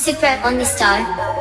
Super on Only Star.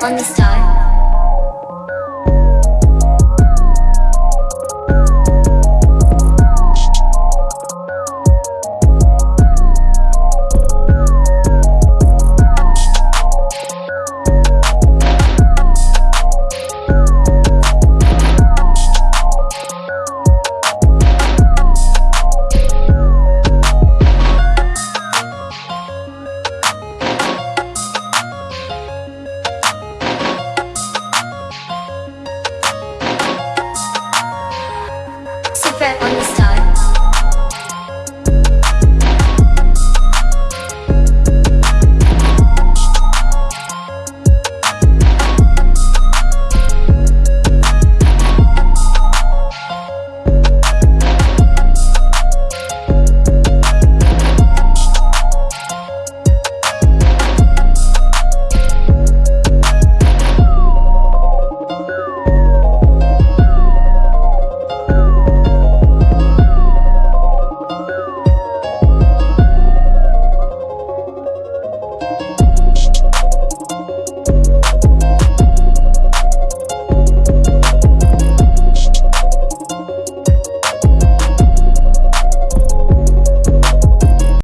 Super the Star.